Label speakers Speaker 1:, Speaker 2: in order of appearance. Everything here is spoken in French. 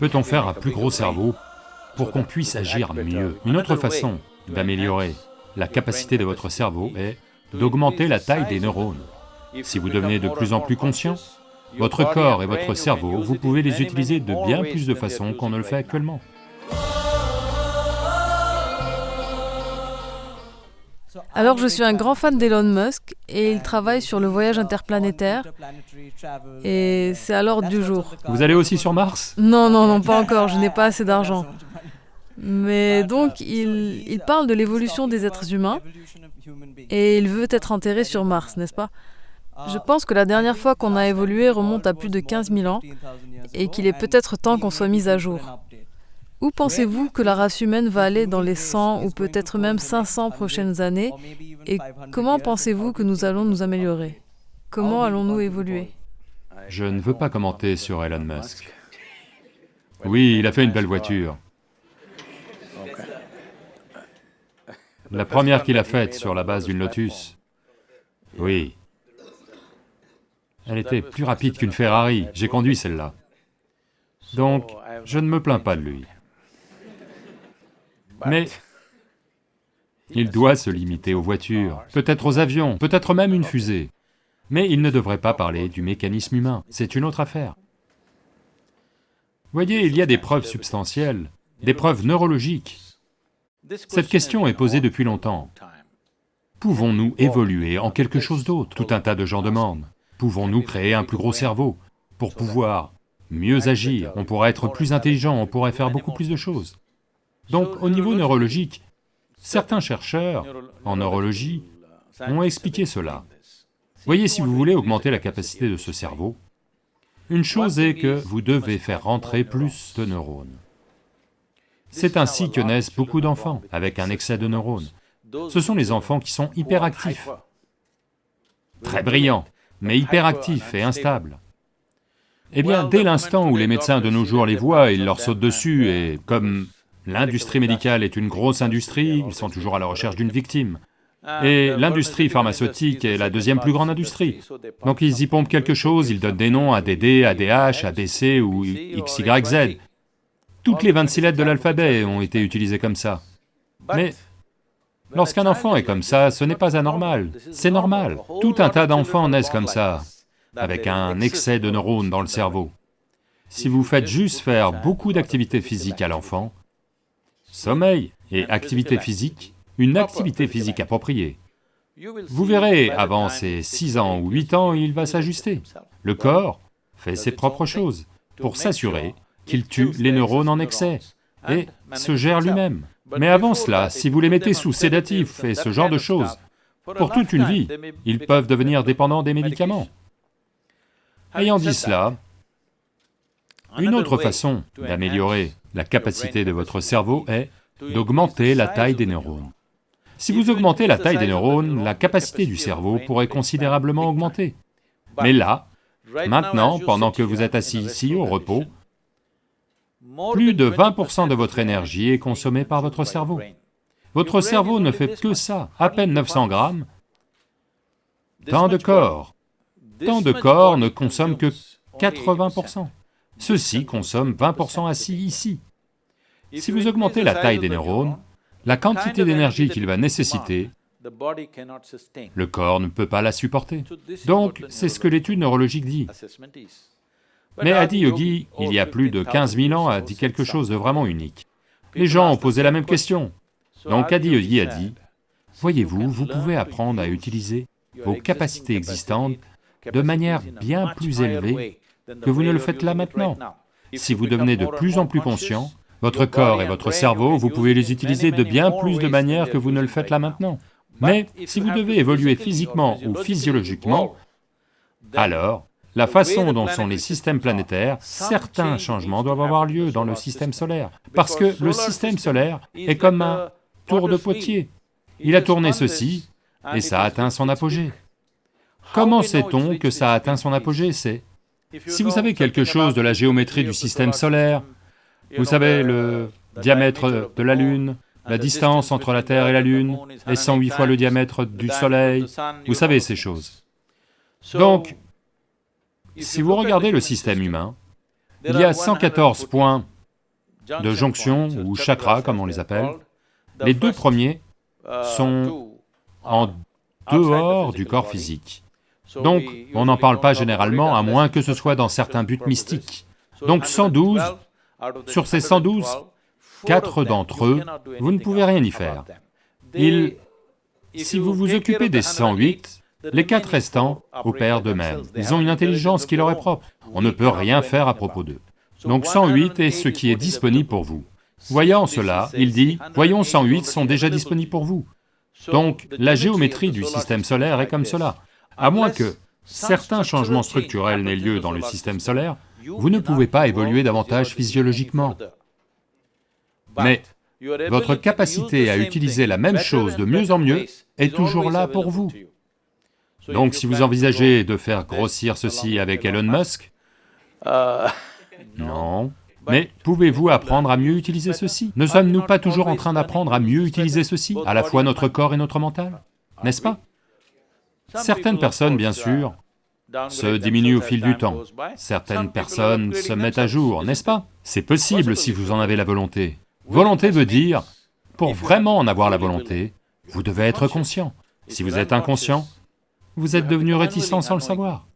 Speaker 1: Peut-on faire un plus gros cerveau pour qu'on puisse agir mieux? Une autre façon d'améliorer la capacité de votre cerveau est d'augmenter la taille des neurones. Si vous devenez de plus en plus conscient, votre corps et votre cerveau, vous pouvez les utiliser de bien plus de façons qu'on ne le fait actuellement.
Speaker 2: Alors je suis un grand fan d'Elon Musk et il travaille sur le voyage interplanétaire et c'est à l'ordre du jour.
Speaker 1: Vous allez aussi sur Mars?
Speaker 2: Non, non, non, pas encore, je n'ai pas assez d'argent. Mais donc il, il parle de l'évolution des êtres humains et il veut être enterré sur Mars, n'est-ce pas? Je pense que la dernière fois qu'on a évolué remonte à plus de 15 000 ans et qu'il est peut-être temps qu'on soit mis à jour. Où pensez-vous que la race humaine va aller dans les 100 ou peut-être même 500 prochaines années Et comment pensez-vous que nous allons nous améliorer? Comment allons-nous évoluer?
Speaker 1: Je ne veux pas commenter sur Elon Musk. Oui, il a fait une belle voiture. La première qu'il a faite sur la base d'une Lotus, oui. Elle était plus rapide qu'une Ferrari, j'ai conduit celle-là. Donc, je ne me plains pas de lui. Mais il doit se limiter aux voitures, peut-être aux avions, peut-être même une fusée. Mais il ne devrait pas parler du mécanisme humain, c'est une autre affaire. Voyez, il y a des preuves substantielles, des preuves neurologiques. Cette question est posée depuis longtemps. Pouvons-nous évoluer en quelque chose d'autre? Tout un tas de gens demandent. Pouvons-nous créer un plus gros cerveau? Pour pouvoir mieux agir On pourrait être plus intelligent, on pourrait faire beaucoup plus de choses. Donc au niveau neurologique, certains chercheurs en neurologie ont expliqué cela. Voyez, si vous voulez augmenter la capacité de ce cerveau, une chose est que vous devez faire rentrer plus de neurones. C'est ainsi que naissent beaucoup d'enfants, avec un excès de neurones. Ce sont les enfants qui sont hyperactifs, très brillants, mais hyperactifs et instables. Eh bien, dès l'instant où les médecins de nos jours les voient, ils leur sautent dessus et comme L'industrie médicale est une grosse industrie, ils sont toujours à la recherche d'une victime. Et l'industrie pharmaceutique est la deuxième plus grande industrie. Donc ils y pompent quelque chose, ils donnent des noms à des D, à des H, à des C ou X, Y, Z. Toutes les 26 lettres de l'alphabet ont été utilisées comme ça. Mais lorsqu'un enfant est comme ça, ce n'est pas anormal, c'est normal. Tout un tas d'enfants naissent comme ça, avec un excès de neurones dans le cerveau. Si vous faites juste faire beaucoup d'activités physiques à l'enfant, sommeil et activité physique, une activité physique appropriée. Vous verrez, avant ses 6 ans ou 8 ans, il va s'ajuster. Le corps fait ses propres choses pour s'assurer qu'il tue les neurones en excès et se gère lui-même. Mais avant cela, si vous les mettez sous sédatifs et ce genre de choses, pour toute une vie, ils peuvent devenir dépendants des médicaments. Ayant dit cela, une autre façon d'améliorer la capacité de votre cerveau est d'augmenter la taille des neurones. Si vous augmentez la taille des neurones, la capacité du cerveau pourrait considérablement augmenter. Mais là, maintenant, pendant que vous êtes assis ici au repos, plus de 20% de votre énergie est consommée par votre cerveau. Votre cerveau ne fait que ça, à peine 900 grammes. Tant de corps, tant de corps ne consomment que 80%. Ceux-ci consomment 20% assis ici. Si vous augmentez la taille des neurones, la quantité d'énergie qu'il va nécessiter, le corps ne peut pas la supporter. Donc, c'est ce que l'étude neurologique dit. Mais Adi Yogi, il y a plus de 15 000 ans, a dit quelque chose de vraiment unique. Les gens ont posé la même question. Donc Adi Yogi a dit, voyez-vous, vous pouvez apprendre à utiliser vos capacités existantes de manière bien plus élevée que vous ne le faites là maintenant. Si vous devenez de plus en plus conscient, votre corps et votre cerveau, vous pouvez les utiliser de bien plus de manières que vous ne le faites là maintenant. Mais si vous devez évoluer physiquement ou physiologiquement, alors, la façon dont sont les systèmes planétaires, certains changements doivent avoir lieu dans le système solaire, parce que le système solaire est comme un tour de potier. Il a tourné ceci, et ça a atteint son apogée. Comment sait-on que ça a atteint son apogée? C'est si vous savez quelque chose de la géométrie du système solaire, vous savez le diamètre de la Lune, la distance entre la Terre et la Lune est 108 fois le diamètre du Soleil, vous savez ces choses. Donc, si vous regardez le système humain, il y a 114 points de jonction ou chakras comme on les appelle. Les deux premiers sont en dehors du corps physique. Donc, on n'en parle pas généralement, à moins que ce soit dans certains buts mystiques. Donc 112, sur ces 112, quatre d'entre eux, vous ne pouvez rien y faire. Ils... Si vous vous occupez des 108, les quatre restants opèrent d'eux-mêmes. Ils ont une intelligence qui leur est propre. On ne peut rien faire à propos d'eux. Donc 108 est ce qui est disponible pour vous. Voyant cela, il dit, voyons 108 sont déjà disponibles pour vous. Donc la géométrie du système solaire est comme cela. À moins que certains changements structurels n'aient lieu dans le système solaire, vous ne pouvez pas évoluer davantage physiologiquement. Mais votre capacité à utiliser la même chose de mieux en mieux est toujours là pour vous. Donc si vous envisagez de faire grossir ceci avec Elon Musk, non, mais pouvez-vous apprendre à mieux utiliser ceci? Ne sommes-nous pas toujours en train d'apprendre à mieux utiliser ceci, à la fois notre corps et notre mental? N'est-ce pas? Certaines personnes, bien sûr, se diminuent au fil du temps. Certaines personnes se mettent à jour, n'est-ce pas? C'est possible si vous en avez la volonté. Volonté veut dire, pour vraiment en avoir la volonté, vous devez être conscient. Si vous êtes inconscient, vous êtes devenu réticent sans le savoir.